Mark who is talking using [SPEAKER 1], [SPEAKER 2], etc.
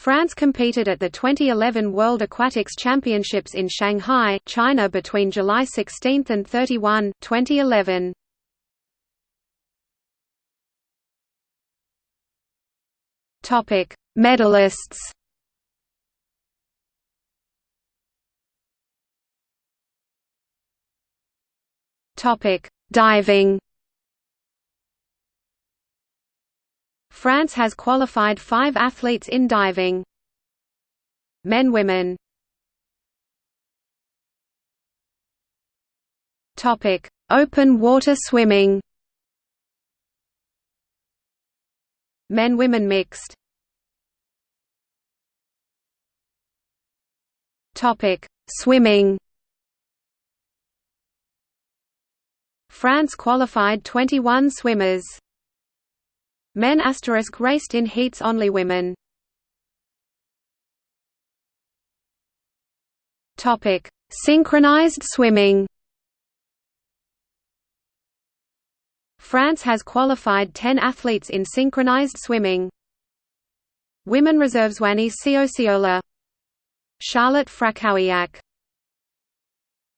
[SPEAKER 1] France competed at the 2011 World Aquatics Championships in Shanghai, China between July 16 and 31, 2011. Topic: Medalists. Topic: Diving. France has qualified five athletes in diving. Men Women Topic: Open water swimming. Men Women mixed. Topic: Swimming. France qualified 21 swimmers. Men asterisk raced in heats only women. Topic: Synchronized swimming. France has qualified 10 athletes in synchronized swimming. Women reserves Wani Siosiola Charlotte Frakawiak